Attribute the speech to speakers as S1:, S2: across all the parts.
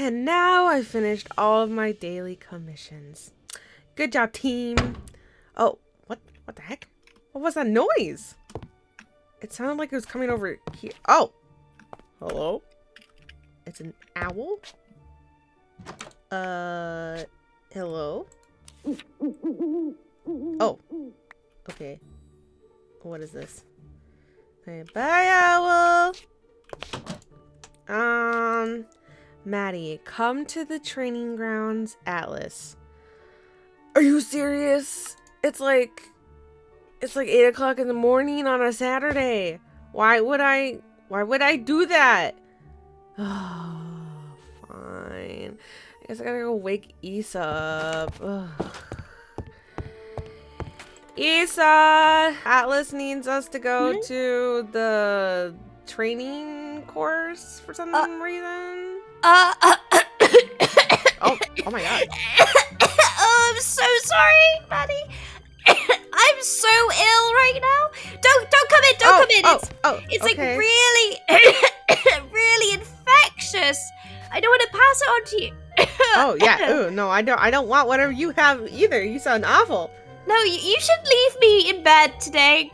S1: And now I finished all of my daily commissions. Good job, team. Oh, what what the heck? What was that noise? It sounded like it was coming over here. Oh. Hello? It's an owl? Uh, hello? Oh. Okay. What is this? Okay, bye, owl! Um, Maddie, come to the training grounds, Atlas. Are you serious? It's like, it's like 8 o'clock in the morning on a Saturday. Why would I, why would I do that? Oh, fine. I guess I gotta go wake Issa up. Ugh. Issa! Atlas needs us to go
S2: Hmm?
S1: to the training course for some
S2: Uh,
S1: reason.
S2: Uh,
S1: Oh, oh my god.
S2: oh, I'm so sorry, Maddie. I'm so ill right now. Don't don't come in. Don't
S1: oh,
S2: come in.
S1: Oh,
S2: It's
S1: oh,
S2: it's
S1: okay.
S2: like really really infectious. I don't want to pass it on to you.
S1: Oh yeah. Ooh, no, I don't. I don't want whatever you have either. You sound awful.
S2: No, you, you should leave me in bed today.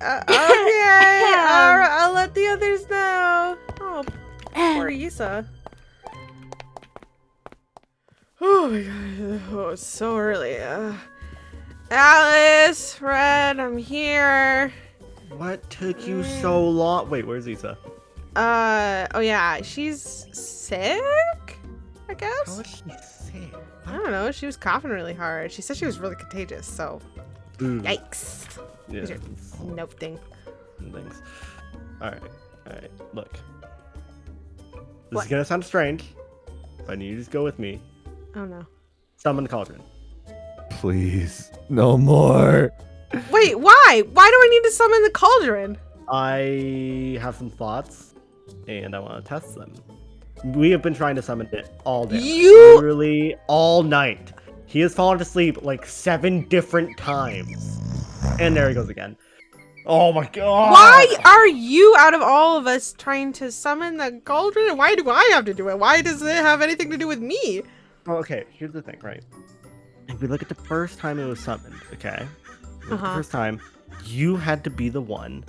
S1: Uh, okay. All right, I'll let the others know. Oh, poor Issa. Oh my god. Oh, it's so early. Uh, Alice, Fred, I'm here.
S3: What took you so long? Wait, where's Issa?
S1: Uh, oh yeah, she's sick. I guess.
S3: is she sick?
S1: I don't know. She was coughing really hard. She said she was really contagious. So,
S3: Ooh.
S1: yikes.
S3: Yeah.
S1: These are No thing.
S3: Thanks. All right. All right. Look. This
S1: What?
S3: is gonna sound strange, but I need you to just go with me.
S1: Oh no.
S3: Summon the cauldron.
S4: Please, no more.
S1: Wait, why? Why do I need to summon the cauldron?
S3: I have some thoughts, and I want to test them. We have been trying to summon it all day.
S1: You-
S3: literally all night. He has fallen asleep like seven different times, and there he goes again. Oh my god!
S1: Why are you out of all of us trying to summon the cauldron? And why do I have to do it? Why does it have anything to do with me?
S3: Well, okay, here's the thing, right? If we look at the first time it was summoned, okay?
S1: Uh-huh.
S3: The first time, you had to be the one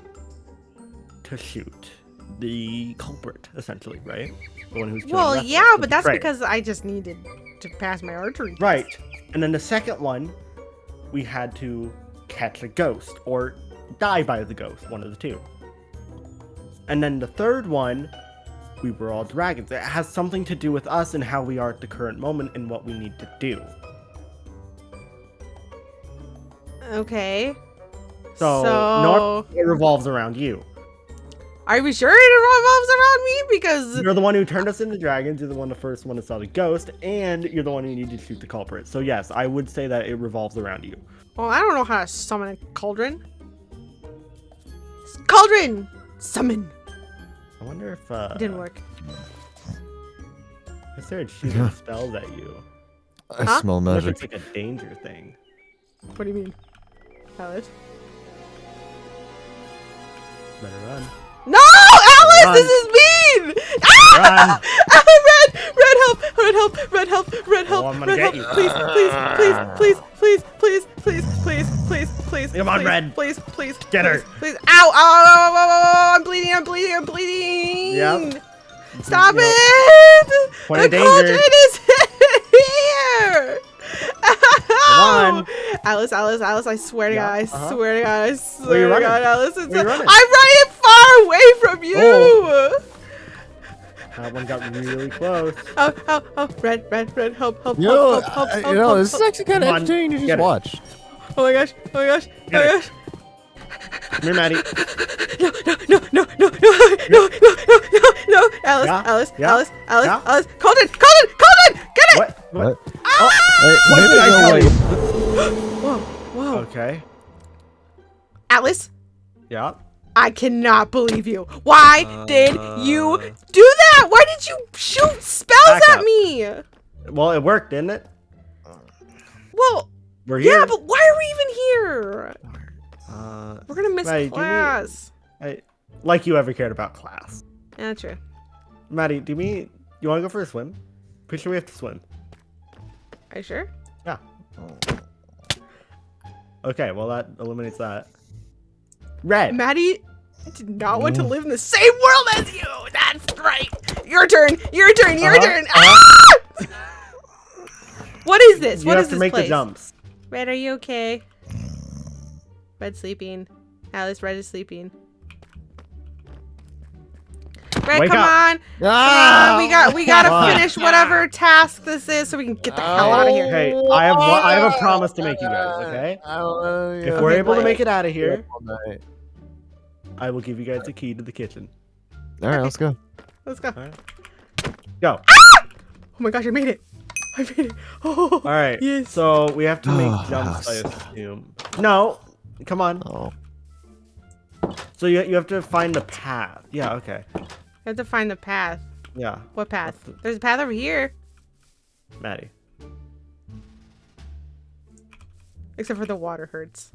S3: to shoot the culprit, essentially, right? The one who's killing
S1: Well, yeah, but that's
S3: betrayer.
S1: because I just needed to pass my archery. test.
S3: Right. And then the second one, we had to catch a ghost or die by the ghost, one of the two. And then the third one, we were all dragons. It has something to do with us and how we are at the current moment and what we need to do.
S1: Okay.
S3: So,
S1: So-
S3: it revolves around you.
S1: Are we sure it revolves around me? Because
S3: You're the one who turned us into dragons. You're the one, the first one to saw the ghost, and you're the one who needed to shoot the culprit. So yes, I would say that it revolves around you.
S1: well, I don't know how to summon a cauldron. Cauldron, summon.
S3: I wonder if uh,
S1: Didn't work.
S3: Is there a shooting spells at you.
S4: I
S1: Huh?
S4: smell
S3: What if
S4: magic.
S3: it's like a danger thing?
S1: What do you mean, Alice?
S3: Better run.
S1: No, Alice,
S3: Run.
S1: this is mean.
S3: Run.
S1: Ah, red, red help, red help, red help, red help,
S3: Oh, I'm gonna
S1: red
S3: get
S1: help.
S3: you.
S1: Please, please, please, please, please, please, please, please, please, please.
S3: Come on,
S1: please,
S3: Red.
S1: Please, please,
S3: Get her.
S1: Please, ow, ow, ow, ow, ow, I'm bleeding, I'm bleeding, I'm bleeding.
S3: Yep.
S1: Stop
S3: Yep.
S1: it!
S3: Point
S1: the cauldron is here!
S3: Come on.
S1: Alice, Alice, Alice, I swear to
S3: Yeah,
S1: God, I
S3: uh-huh.
S1: swear to God, I swear to? God, Alice, it's a-? I'm running far away from you!
S3: Oh. That one got really close.
S1: Oh, oh, oh, red, red, red, help, help,
S4: You know,
S1: help, help, help,
S4: I-
S1: help,
S4: you know,
S1: help,
S4: this is
S1: help.
S4: actually kind of
S3: Come on,
S4: entertaining to
S3: get
S4: just
S3: it.
S4: watch.
S1: Oh my gosh, oh my gosh, oh
S3: Get
S1: my
S3: it.
S1: gosh.
S3: Come here, Maddie.
S1: No, no, no, no, no, no, no, no, no, no, no. Alice,
S3: Yeah,
S1: Alice,
S3: yeah,
S1: Alice, Alice,
S3: yeah.
S1: Alice. Cauldron, Cauldron, Cauldron, get it!
S3: What?
S4: What? Ah!
S3: Oh,
S4: Hey,
S3: what
S4: maybe
S3: did I
S4: no,
S3: tell
S4: like-
S3: you?
S1: Whoa, whoa.
S3: Okay.
S1: Alice,
S3: Yeah.
S1: I cannot believe you. Why did you
S3: Uh.
S1: do that? Why did you shoot spells at
S3: up.
S1: me?
S3: Well, it worked, didn't it?
S1: Well,
S3: We're here.
S1: yeah, but why are we even here?
S3: Uh,
S1: We're gonna miss
S3: Maddie,
S1: class.
S3: I, like you ever cared about class.
S1: Yeah, true.
S3: Maddie, do me You want to go for a swim? Pretty sure we have to swim.
S1: Are you sure?
S3: Yeah. Okay, well that eliminates that. Red.
S1: Maddie did not want to live in the same world as you. That's right. Your turn. Your turn. Your
S3: Uh-huh,
S1: turn. Ah! what is this?
S3: you
S1: What
S3: have
S1: is
S3: to
S1: this
S3: make
S1: place?
S3: the jumps.
S1: Red, are you okay? Red sleeping. Alice, Red is sleeping. Red,
S3: Wake
S1: come
S3: up.
S1: on. Come
S4: Ah!
S1: on. We got we gotta
S3: on.
S1: finish whatever task this is so we can get the hell out of here.
S3: Hey, I have one, I have a promise to make you guys. Okay.
S4: I
S3: If we're able to make it out of here, I will give you guys the key to the kitchen.
S4: All right, let's go.
S1: Let's go.
S3: Go.
S1: Oh my gosh, I made it. I made it. Oh.
S3: All right.
S1: Yes.
S3: So we have to make
S4: Oh,
S3: jumps, I assume. No. Come on.
S4: Oh,
S3: So you you have to find the path. Yeah. Okay.
S1: I have to find the path.
S3: Yeah.
S1: What path?
S3: The-
S1: There's a path over here.
S3: Maddie.
S1: Except for the water hurts.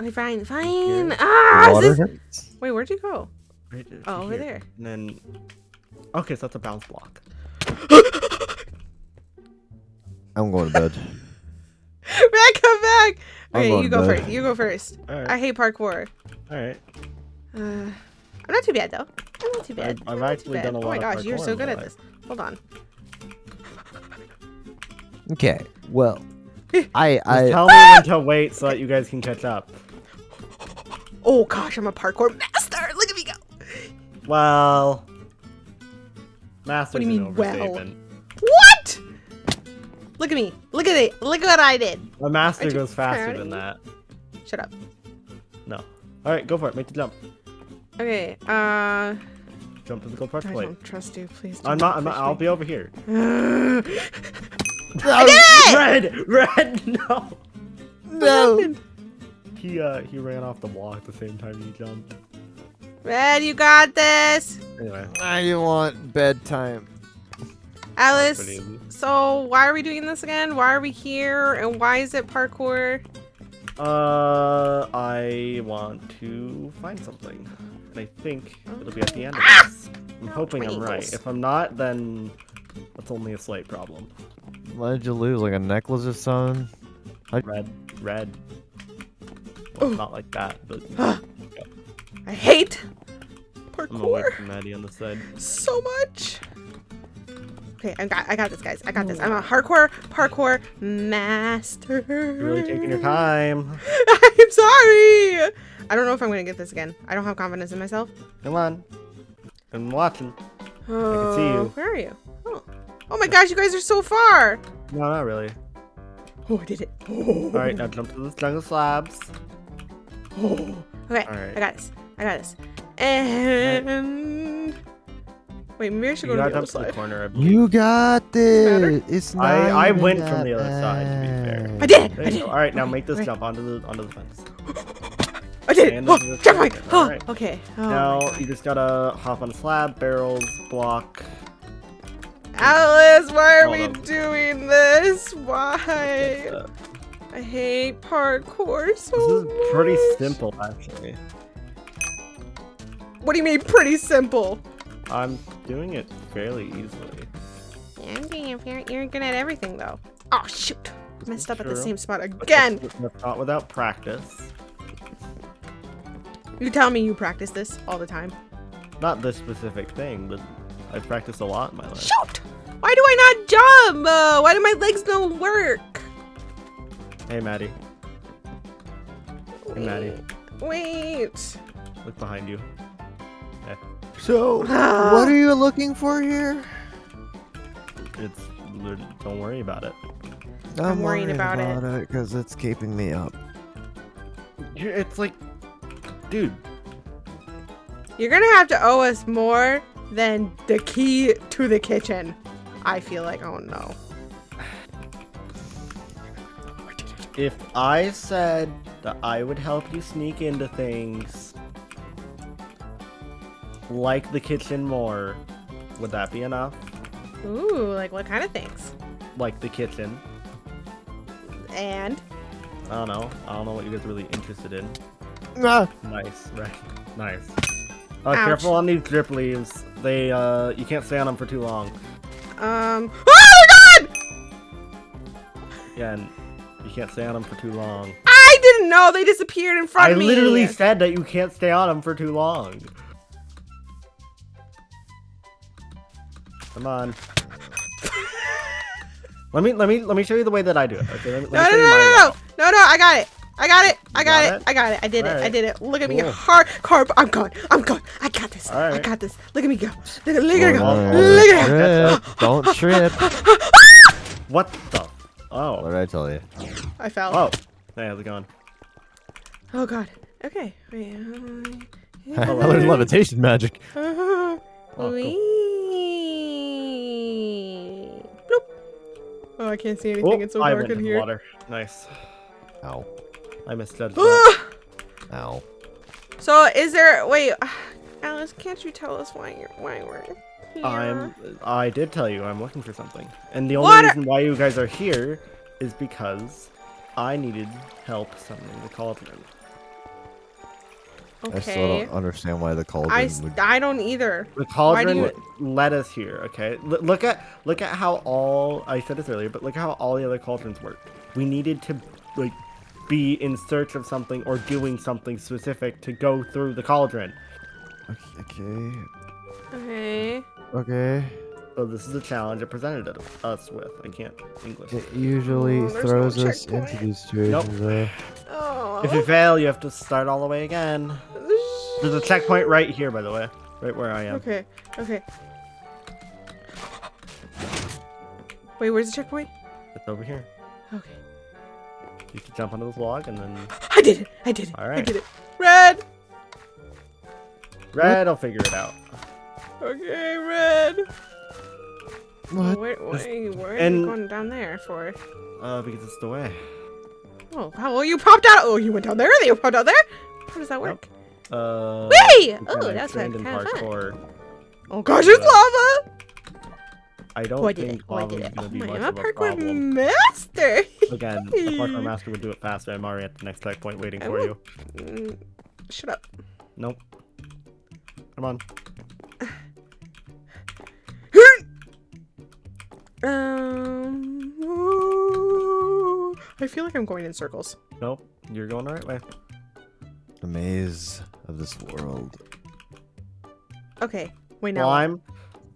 S1: Okay, fine,
S3: Here.
S1: fine. Ah,
S4: water
S1: this...
S4: hurts.
S1: Wait, where'd you go?
S3: Right to
S1: Oh, over
S3: here.
S1: there.
S3: And then. Okay, so that's a bounce block.
S4: I'm going to bed.
S1: Red, come back.
S4: I'm
S1: Okay,
S4: going
S1: you go
S4: bed.
S1: first. You go first.
S3: All right.
S1: I hate parkour.
S3: All right.
S1: Uh, I'm not too bad though. I'm not too bad.
S3: I've- I've
S1: I'm not too
S3: actually
S1: bad.
S3: done a
S1: Oh
S3: lot
S1: my
S3: of
S1: gosh, you're so good at this. Hold on.
S4: Okay. Well, I
S3: Just tell me when to wait so that you guys can catch up.
S1: Oh gosh, I'm a parkour master. Look at me go.
S3: Well. Master's
S1: What do you mean, well?
S3: overstatement.
S1: What? Look at me. Look at it. Look at what I did.
S3: A master goes faster than that.
S1: Shut up.
S3: No. All right, go for it. Make the jump.
S1: Okay. Uh,
S3: Jump to the gold park
S1: I
S3: plate.
S1: don't trust you. Please.
S3: I'm not, I'm not, I'll
S1: me.
S3: be over here.
S1: I did it!
S3: Red, red, no.
S1: What
S4: no.
S1: happened?
S3: He uh he ran off the wall at the same time he jumped.
S1: Red, you got this.
S3: Anyway,
S4: I want bedtime.
S1: Alice, so why are we doing this again? Why are we here? And why is it parkour?
S3: Uh, I want to find something, and I think it'll be at the end of
S1: Ah!
S3: this. I'm hoping I'm right. If I'm not, then that's only a slight problem.
S4: What did you lose? Like a necklace or something?
S3: Red, red. Well, not like that, but
S1: I hate
S3: I'm away
S1: parkour
S3: from Maddie on the side.
S1: so much. Okay, I got, I got this, guys. I got this. I'm a hardcore parkour master.
S3: You're really taking your time.
S1: I'm sorry. I don't know if I'm gonna get this again. I don't have confidence in myself.
S3: Come on. I'm watching.
S1: Oh, I can
S3: see oh, you.
S1: Where are you? Oh. oh my gosh, you guys are so far.
S3: No, not really.
S1: Oh, I did it.
S3: All right, now jump to the jungle slabs.
S1: Oh. Okay,
S3: All right.
S1: I got this. I got this. And um, wait, maybe I should
S3: You
S1: go to
S3: gotta
S1: the other
S3: jump to the
S1: side.
S3: corner.
S4: You got
S1: matter?
S4: this. It's not.
S3: I- I went from the other side, to be fair.
S1: I did.
S3: There
S1: I did.
S3: All right, now
S1: Okay,
S3: make this
S1: okay.
S3: jump onto the onto the fence.
S1: I did it. Oh,
S3: this is the
S1: jump point.
S3: second.
S1: Oh, okay. Oh
S3: now you just gotta hop on a slab, barrels, block.
S1: Alice, why are we
S3: on.
S1: doing this? Why? I hate parkour so
S3: This is pretty simple, actually.
S1: What do you mean pretty simple?
S3: I'm doing it fairly easily.
S1: Yeah, I'm doing it. You're, you're good at everything though. Oh shoot!
S3: This
S1: Messed
S3: is
S1: up at the same spot again.
S3: That's, that's not without practice.
S1: You tell me you practice this all the time.
S3: Not this specific thing, but I practice a lot in my life.
S1: Shoot! Why do I not jump? Uh, why do my legs don't work?
S3: Hey, Maddie, Hey, Maddie.
S1: Wait.
S3: look behind you.
S4: So, what are you looking for here?
S3: It's don't worry about it.
S1: I'm worrying
S4: worried
S1: about it.
S4: because it's keeping me up.
S3: It's like, dude,
S1: You're gonna have to owe us more than the key to the kitchen. I feel like, oh no.
S3: if I said that I would help you sneak into things like the kitchen more, would that be enough?
S1: Ooh, like what kind of things?
S3: Like the kitchen.
S1: And
S3: I don't know. I don't know what you guys are really interested in.
S4: Ah,
S3: Nice, right? Nice. Uh,
S1: Ouch.
S3: careful on these drip leaves. They uh, you can't stay on them for too long.
S1: Um. Oh my god!
S3: Yeah, and you can't stay on them for too long.
S1: I didn't know they disappeared in front
S3: I
S1: of me.
S3: I literally said that you can't stay on them for too long. Come on. let me let me let me show you the way that I do it. Okay, let me,
S1: No,
S3: let
S1: no,
S3: me
S1: no,
S3: you
S1: no,
S3: my
S1: no, no, no! I got it. I got it. I got,
S3: got
S1: it.
S3: it?
S1: I got it. I did it. I did it. Look at me,
S3: Cool.
S1: hard carb. I'm gone. I'm gone. I got this. I got this. Look at me go. Look at look at it go.
S3: Alright.
S1: Look at it.
S4: Trip. Don't trip.
S3: What the?
S4: What
S3: Oh.
S4: did I tell you?
S1: I fell.
S3: Oh. Hey, how's it going?
S1: Oh god. Okay. Wait.
S4: I learned levitation magic.
S1: Uh,
S3: cool.
S1: Wee. Bloop. Oh, I can't see anything.
S3: Oh,
S1: it's so
S3: I
S1: dark
S3: went
S1: in
S3: in
S1: here.
S3: water. Nice.
S4: Ow.
S3: I misjudged that.
S4: Ow.
S1: so, is there? Wait, Alice, can't you tell us why you're why we're here?
S3: I'm. I did tell you I'm looking for something, and the only
S1: Water-
S3: reason why you guys are here is because I needed help summoning the cauldron. Okay.
S4: I still don't understand why the cauldron
S1: I, s-
S4: would.
S1: I don't either.
S3: The cauldron
S1: you-
S3: led us here. Okay, L- look at look at how all I said this earlier, but look at how all the other cauldrons work. We needed to like be in search of something or doing something specific to go through the cauldron.
S4: Okay.
S1: Okay.
S4: Okay.
S3: So this is a challenge it presented us with. I can't English.
S4: It usually
S1: Oh, there's no
S4: throws us into these situations. though.
S1: Oh.
S3: If you fail, you have to start all the way again. There's a checkpoint right here, by the way, right where I am.
S1: Okay. Okay. Wait, where's the checkpoint?
S3: It's over here.
S1: Okay.
S3: You can jump onto this log and then
S1: I did it. I did it. All
S3: right.
S1: I did it. Red.
S3: red. I'll figure it out.
S1: Okay, red.
S4: What?
S1: Where, where, where are
S3: and-
S1: you going down there for?
S3: Uh, because it's the way.
S1: Oh, how well you popped out? Oh, you went down there. Then you popped out there. How does that work?
S3: Uh.
S1: Whee!
S3: because
S1: Oh,
S3: I'm
S1: that's
S3: trained
S1: kind of fun. Oh gosh, it's lava.
S3: I don't
S1: Oh, I did it.
S3: think
S1: Oh, I
S3: lava
S1: did
S3: is
S1: it.
S3: gonna
S1: Oh
S3: be
S1: my,
S3: much
S1: I'm a
S3: of a problem.
S1: master.
S3: Again, the parkour master would do it faster. I'm already at the next checkpoint waiting
S1: I
S3: for
S1: will-
S3: you.
S1: Mm, Shut up.
S3: Nope. Come on.
S1: Um, ooh, I feel like I'm going in circles.
S3: Nope. You're going the right way.
S4: The maze of this world.
S1: Okay, wait now.
S3: Slime.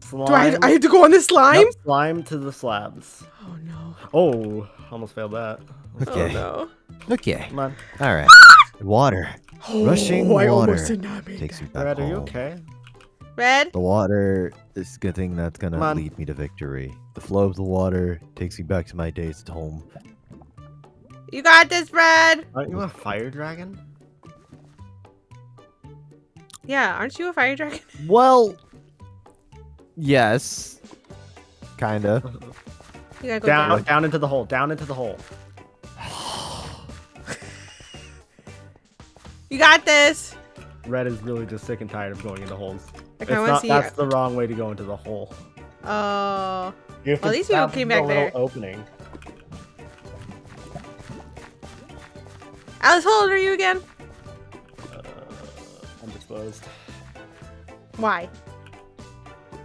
S3: Slime.
S1: Do I have, I have to go on the slime?
S3: Yep, slime to the slabs.
S1: Oh no.
S3: Oh, almost failed that.
S4: Okay.
S1: Oh
S4: Okay.
S3: Come on.
S4: All right. Water
S1: no.
S4: Rushing
S1: oh, I
S4: water
S1: almost did not make
S4: takes
S1: that.
S4: you back
S3: Red, are you
S4: home.
S3: okay?
S1: Red.
S4: The water is a good thing that's gonna lead me to victory. The flow of the water takes me back to my days at home.
S1: You got this, Red.
S3: Aren't you a fire dragon?
S1: Yeah, aren't you a fire dragon?
S4: Well, yes, kinda.
S1: Go
S3: Down,
S1: down.
S3: down into the hole. Down into the hole.
S1: You got this.
S3: Red is really just sick and tired of going into holes.
S1: I
S3: It's
S1: kind
S3: not,
S1: see.
S3: that's the wrong way to go into the hole.
S1: Oh.
S3: You have
S1: Well, at least you came
S3: the
S1: back
S3: little
S1: there.
S3: Opening.
S1: Alice, how old are you again?
S3: Uh, undisclosed.
S1: Why?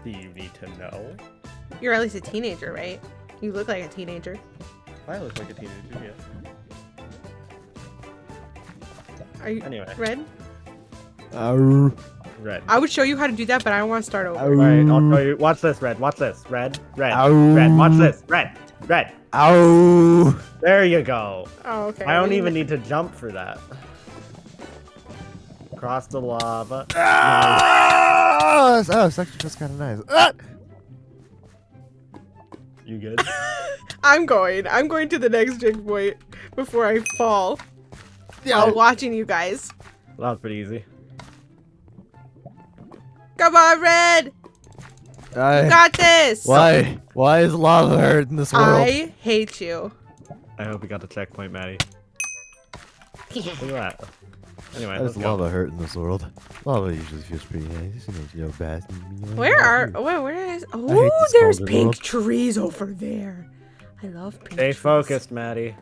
S3: Do you need to know?
S1: You're at least a teenager, right? You look like a teenager.
S3: I look like a teenager, yes.
S1: Are you
S3: Anyway,
S1: red?
S4: Arr,
S3: red.
S1: I would show you how to do that, but I don't want to start over.
S4: arr,
S3: Alright, I'll show you. Watch this, Red. Watch this. Red, red,
S4: Ow.
S3: red. Watch this. Red, red.
S4: Ow!
S3: There you go.
S1: Oh, okay.
S3: I don't even need to jump for that. Cross the lava. Nice.
S4: Ah, oh, it's actually just kind of nice. Ah!
S3: You good?
S1: I'm going. I'm going to the next checkpoint before I fall.
S4: Yeah.
S1: While watching you guys.
S3: That was pretty easy.
S1: Come on, Red. You
S4: I,
S1: got this.
S4: why? Why is lava hurt in this world?
S1: I hate you.
S3: I hope we got the checkpoint, Maddie. Look at that. Anyway,
S4: Why
S3: let's
S4: does
S3: go.
S4: lava hurt in this world? Lava usually feels pretty nice. You know, you know, bad.
S1: Where are?
S4: you-
S1: Where? Where is? Oh, there's pink
S4: world.
S1: trees over there. I love pink. Trees.
S3: Stay
S1: trees.
S3: focused, Maddie.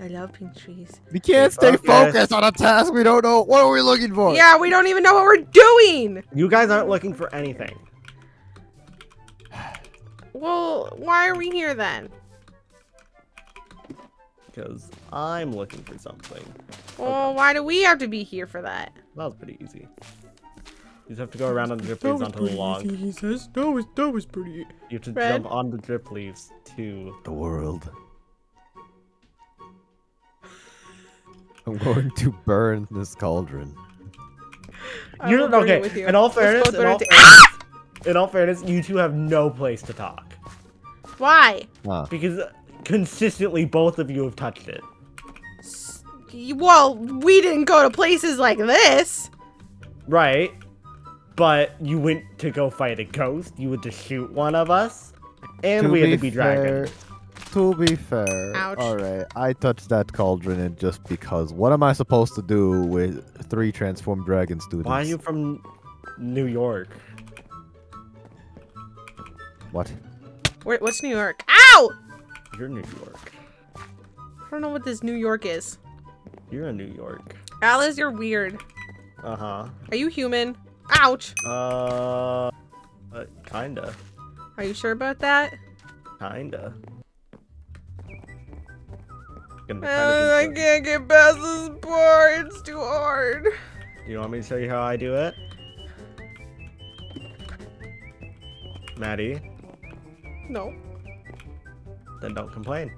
S1: I love pink trees.
S4: We can't
S3: Stay
S4: stay
S3: focused.
S4: focused on a task we don't know. What are we looking for?
S1: Yeah, we don't even know what we're doing.
S3: You guys aren't looking for anything.
S1: Well, why are we here then?
S3: Because I'm looking for something.
S1: Well, why do we have to be here for that?
S3: That was pretty easy. You just have to go around on the drip leaves onto the log.
S1: Easy, He says that was that was pretty.
S3: You have to
S1: Red.
S3: jump on the drip leaves to.
S4: The world. I'm going to burn this cauldron.
S1: I
S3: You
S1: will
S3: don't okay.
S1: with you.
S3: In all fairness, in all fairness, in all fairness, you two have no place to talk
S1: Why?
S4: Ah,
S3: because consistently both of you have touched it.
S1: Well, we didn't go to places like this.
S3: Right. But you went to go fight a ghost. You went to shoot one of us, and we had to be dragons.
S4: To be fair,
S1: Ouch.
S4: alright, I touched that cauldron and just because. What am I supposed to do with three transformed dragon students?
S3: Why are you from New York?
S4: What?
S1: Where, what's New York? Ow!
S3: You're New York.
S1: I don't know what this New York is.
S3: You're in New York.
S1: Alice, you're weird.
S3: Uh huh.
S1: Are you human? Ouch!
S3: Uh, uh, kinda,
S1: Are you sure about that?
S3: kinda. Gonna
S1: Uh, I
S3: kinda do
S1: can't get past this part. It's too hard.
S3: some- you want me to show you how I do it? Maddie,
S1: No.
S3: Then don't complain.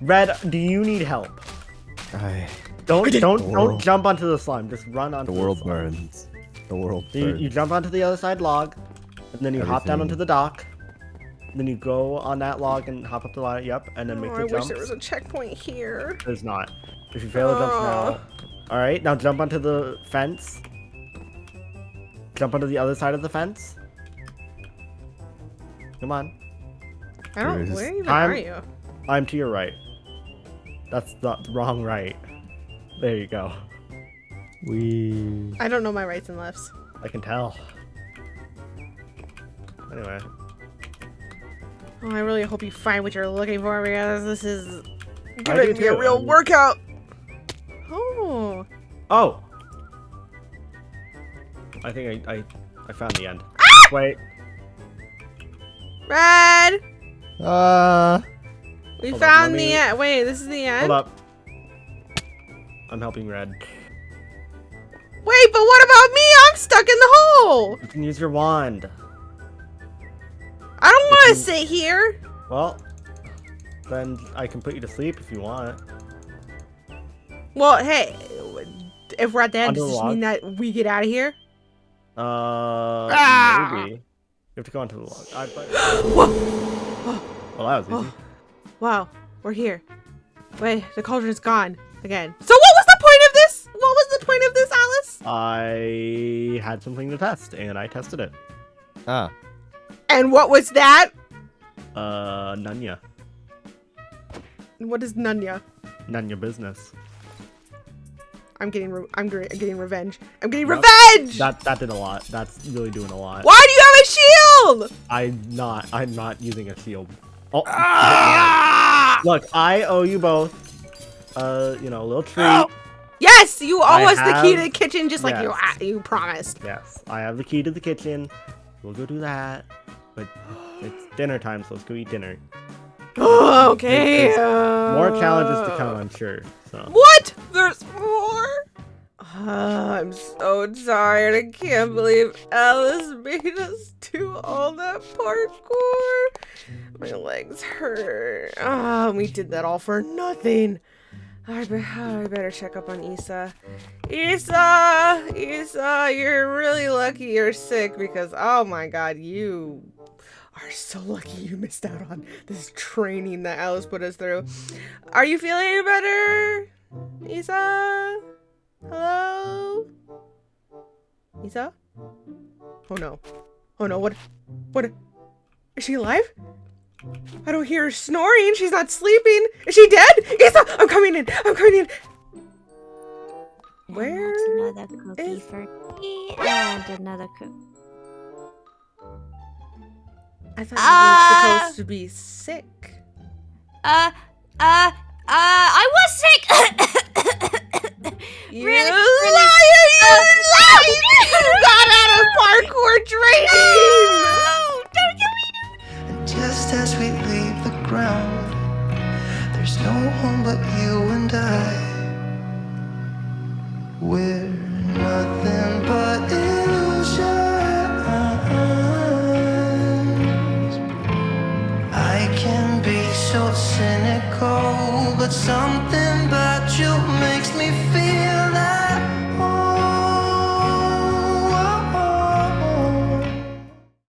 S3: Red, do you need help?
S4: I,
S3: Don't don't don't
S4: world-
S3: jump onto the slime. Just run onto
S4: the
S3: the,
S4: world
S3: slime.
S4: burns. The world
S3: So you,
S4: burns.
S3: you jump onto the other side log, and then you hop down onto the dock. Then you go on that log and hop up the ladder. Yep, and then make
S1: Oh,
S3: the
S1: I
S3: jump.
S1: wish there was a checkpoint here.
S3: There's not. If you fail the jumps now. Oh. All right, now jump onto the fence. Jump onto the other side of the fence. Come on.
S1: I don't. Where even
S3: I'm-
S1: are you?
S3: I'm to your right. That's the wrong right. There you go.
S4: we.
S1: I don't know my rights and lefts.
S3: I can tell. Anyway,
S1: Oh, I really hope you find what you're looking for because this is
S3: do
S1: gonna be a real
S3: I-
S1: workout. Oh.
S3: Oh! I think I, I, I found the end. Ah! Wait,
S1: Red!
S4: Ah.
S1: We
S3: Hold on,
S1: found
S3: let
S1: the end. Wait, this is the end?
S3: hold up. I'm helping Red.
S1: Wait, but what about me? I'm stuck in the hole!
S3: You can use your wand.
S1: I don't want to
S3: you-
S1: sit here.
S3: Well, then I can put you to sleep if you want.
S1: Well, hey, if we're at the end,
S3: Under
S1: does
S3: the
S1: this mean that we get out of here?
S3: Uh,
S1: Ah!
S3: maybe. You have to go onto the log. I, but,
S1: Whoa.
S3: well, that was easy.
S1: Wow, we're here. Wait, the cauldron is gone again. So what was the point of this? What was the point of this, Alice?
S3: I had something to test, and I tested it.
S4: Ah.
S1: And what was that?
S3: Uh, none ya.
S1: What is Nunya?
S3: None your business.
S1: I'm getting, re- I'm getting revenge. I'm getting
S3: Yep.
S1: revenge.
S3: That that did a lot. That's really doing a lot.
S1: Why do you have a shield?
S3: I'm not. I'm not using a shield. Oh,
S1: Ah!
S3: look, I owe you both. Uh, you know, a little treat.
S1: Yes, you owe us the key to the kitchen, just like you ah, you promised.
S3: Yes, I have the key to the kitchen. We'll go do that. But it's dinner time, so let's go eat dinner.
S1: Oh, okay.
S3: More challenges to
S1: uh,
S3: come, I'm sure. So
S1: What? There's? Uh, I'm so tired. I can't believe Alice made us do all that parkour. My legs hurt. Ah, we did that all for nothing. I, be- I better check up on Issa. Issa! Issa, you're really lucky you're sick because, oh my god, you are so lucky you missed out on this training that Alice put us through. Are you feeling better? Issa? Hello? Issa? Oh no. Oh no, what? What? Is she alive? I don't hear her snoring. She's not sleeping. Is she dead? Issa, I'm coming in. I'm coming in. Where
S2: that's another cookie
S1: is-
S2: for me, and another cookie.
S1: I thought
S2: Ah!
S1: you were supposed to be sick.
S2: Uh, uh, uh, I was sick.
S1: You
S2: Really,
S1: liar!
S2: really-
S1: You liar! You got out of parkour training!